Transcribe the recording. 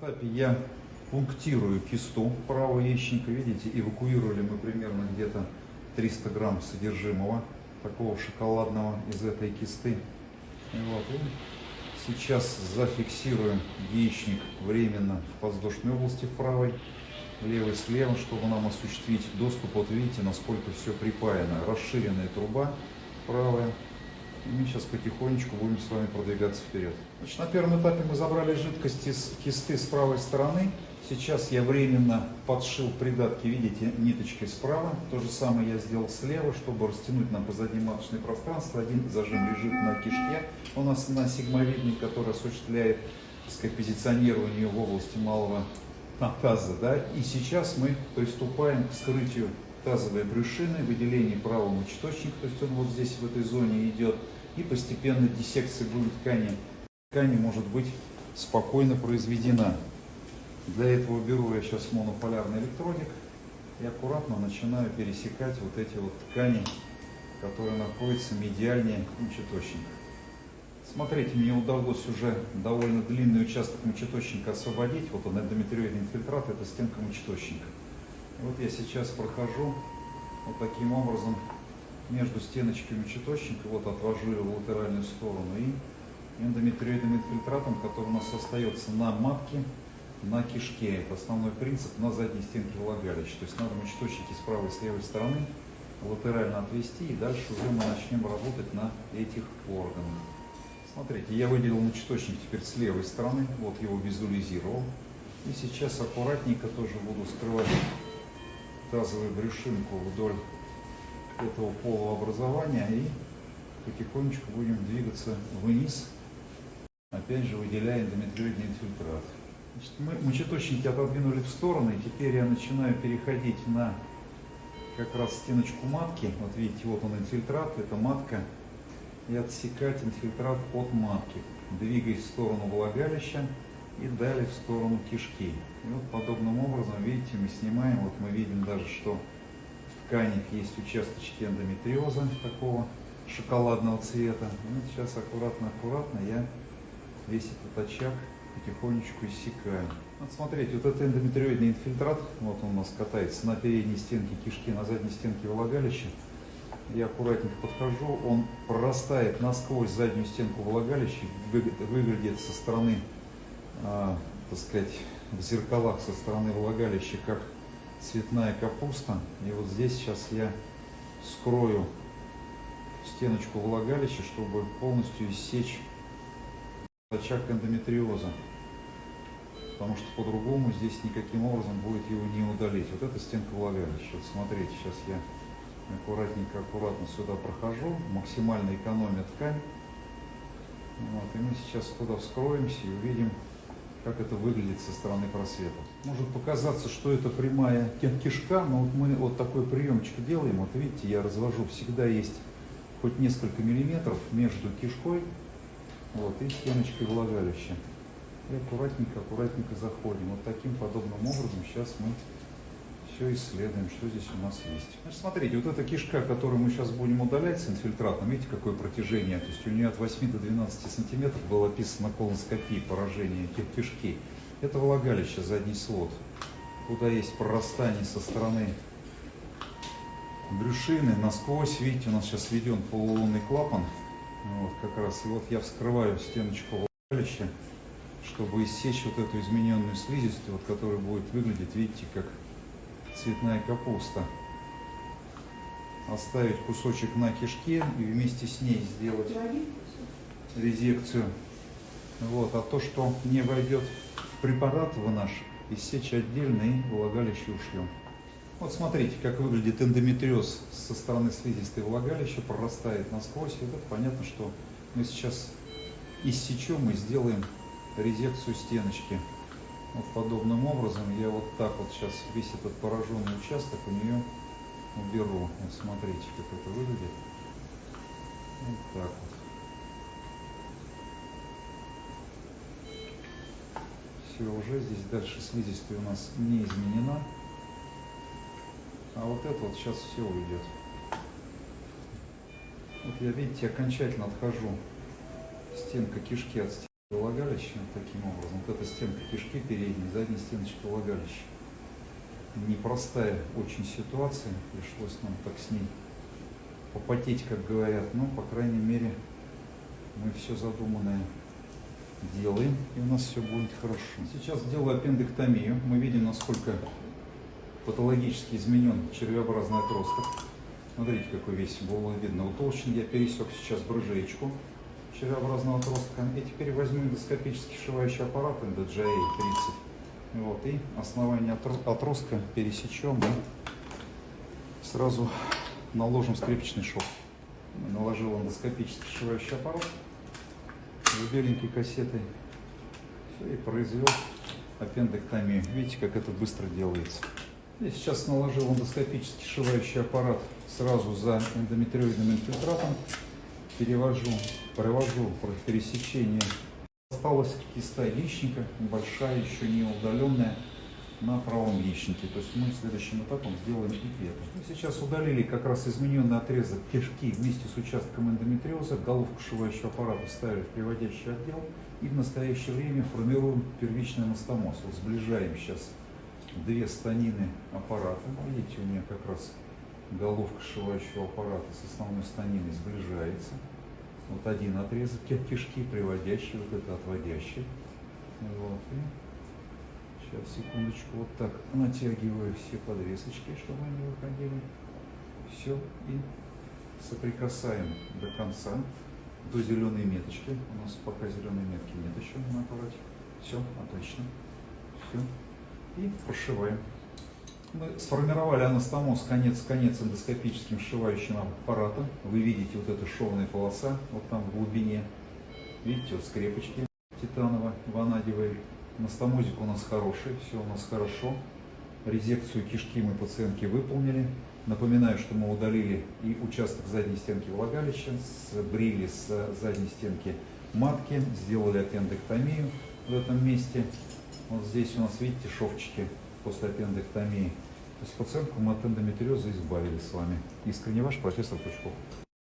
этапе я пунктирую кисту правого яичника. Видите, эвакуировали мы примерно где-то 300 грамм содержимого такого шоколадного из этой кисты. И вот, и сейчас зафиксируем яичник временно в подвздошной области правой, левой слева, чтобы нам осуществить доступ. Вот видите, насколько все припаяно. Расширенная труба правая. И мы сейчас потихонечку будем с вами продвигаться вперед. Значит, на первом этапе мы забрали жидкость из кисты с правой стороны. Сейчас я временно подшил придатки, видите, ниточкой справа. То же самое я сделал слева, чтобы растянуть нам позади маточное пространство. Один зажим лежит на кишке у нас на сигмовидной, который осуществляет так сказать, позиционирование в области малого таза. Да? И сейчас мы приступаем к вскрытию тазовой брюшины, выделение правого мочеточника, то есть он вот здесь в этой зоне идет, и постепенно диссекция грудной ткани. Ткани может быть спокойно произведена. Для этого беру я сейчас монополярный электродик и аккуратно начинаю пересекать вот эти вот ткани, которые находятся медиальнее мочеточника. Смотрите, мне удалось уже довольно длинный участок мочеточника освободить. Вот он, эндометриоидный инфильтрат, это стенка мочеточника. Вот я сейчас прохожу вот таким образом между стеночками мочеточника, вот отвожу его в латеральную сторону и эндометриоидным инфильтратом, который у нас остается на матке, на кишке. Это основной принцип на задней стенке влагалища. То есть надо мочеточники с правой и с левой стороны латерально отвести и дальше уже мы начнем работать на этих органах. Смотрите, я выделил мочеточник теперь с левой стороны, вот его визуализировал. И сейчас аккуратненько тоже буду скрывать тазовую брюшинку вдоль этого полуобразования и потихонечку будем двигаться вниз, опять же выделяя эндометриоидный инфильтрат. Значит, мы мочеточники отодвинули в стороны, теперь я начинаю переходить на как раз стеночку матки. Вот видите, вот он инфильтрат, это матка, и отсекать инфильтрат от матки, двигаясь в сторону влагалища и далее в сторону кишки. И вот подобным образом, видите, мы снимаем, вот мы видим даже, что в тканях есть участочки эндометриоза такого шоколадного цвета. И вот сейчас аккуратно-аккуратно я весь этот очаг потихонечку иссякаю. Вот смотрите, вот это эндометриоидный инфильтрат, вот он у нас катается на передней стенке кишки, на задней стенке влагалища. Я аккуратненько подхожу, он прорастает насквозь заднюю стенку влагалища, выглядит со стороны так сказать, в зеркалах со стороны влагалища, как цветная капуста. И вот здесь сейчас я скрою стеночку влагалища, чтобы полностью иссечь очаг эндометриоза. Потому что по-другому здесь никаким образом будет его не удалить. Вот эта стенка влагалища. Вот смотрите, сейчас я аккуратненько, аккуратно сюда прохожу, максимально экономя ткань. Вот, и мы сейчас туда вскроемся и увидим как это выглядит со стороны просвета. Может показаться, что это прямая кишка, но вот мы вот такой приемчик делаем. Вот видите, я развожу, всегда есть хоть несколько миллиметров между кишкой вот, и стеночкой влагалища. И аккуратненько, аккуратненько заходим. Вот таким подобным образом сейчас мы все исследуем, что здесь у нас есть. Значит, смотрите, вот эта кишка, которую мы сейчас будем удалять с инфильтратом, видите, какое протяжение? То есть у нее от 8 до 12 сантиметров было описано колоноскопии поражение кишки. Это влагалище, задний свод, куда есть прорастание со стороны брюшины насквозь. Видите, у нас сейчас введен полулунный клапан. Вот как раз. И вот я вскрываю стеночку влагалища, чтобы иссечь вот эту измененную слизистую, вот, которая будет выглядеть, видите, как цветная капуста. Оставить кусочек на кишке и вместе с ней сделать резекцию. Вот. А то, что не войдет в препарат в наш, иссечь отдельно и влагалище ушлем. Вот смотрите, как выглядит эндометриоз со стороны слизистой влагалища, прорастает насквозь. И вот понятно, что мы сейчас иссечем и сделаем резекцию стеночки. Вот подобным образом я вот так вот сейчас весь этот пораженный участок у нее уберу. Вот смотрите, как это выглядит. Вот так вот. Все, уже здесь дальше слизистая у нас не изменена. А вот это вот сейчас все уйдет. Вот я, видите, окончательно отхожу стенка кишки от стенки. Влагалища вот таким образом. Вот эта стенка кишки передней, задняя стеночка влагалища. Непростая очень ситуация, пришлось нам так с ней попотеть, как говорят, но, по крайней мере, мы все задуманное делаем, и у нас все будет хорошо. Сейчас делаю аппендэктомию. Мы видим, насколько патологически изменен червеобразный отросток. Смотрите, какой весь было видно утолщен. Я пересек сейчас брыжеечку червеобразного отростка. И теперь возьму эндоскопический сшивающий аппарат NDJA 30. Вот, и основание отро- отростка пересечем и сразу наложим скрепочный шов. Наложил эндоскопический сшивающий аппарат с беленькой кассетой. Все, и произвел аппендэктомию. Видите, как это быстро делается. Я сейчас наложил эндоскопический сшивающий аппарат сразу за эндометриоидным инфильтратом. Перевожу, провожу пересечение. Осталась киста яичника, небольшая, еще не удаленная, на правом яичнике. То есть мы следующим этапом сделаем это. Мы сейчас удалили как раз измененный отрезок кишки вместе с участком эндометриоза. Головку сшивающего аппарата ставили в приводящий отдел. И в настоящее время формируем первичный анастомоз. Вот сближаем сейчас две станины аппарата. Видите, у меня как раз головка сшивающего аппарата с основной станиной сближается. Вот один отрезок ки- кишки, приводящий, вот это отводящий. Вот. И сейчас, секундочку, вот так натягиваю все подвесочки, чтобы они выходили. Все. И соприкасаем до конца, до зеленой меточки. У нас пока зеленой метки нет еще на аппарате. Все, отлично. Все. И прошиваем. Мы сформировали анастомоз конец-конец эндоскопическим сшивающим аппаратом. Вы видите вот эта шовная полоса, вот там в глубине. Видите, вот скрепочки титаново-ванадевые. Анастомозик у нас хороший, все у нас хорошо. Резекцию кишки мы пациентке выполнили. Напоминаю, что мы удалили и участок задней стенки влагалища, сбрили с задней стенки матки, сделали аппендэктомию в этом месте. Вот здесь у нас, видите, шовчики после аппендэктомии. То есть пациентку мы от эндометриоза избавили с вами. Искренне ваш профессор Пучков.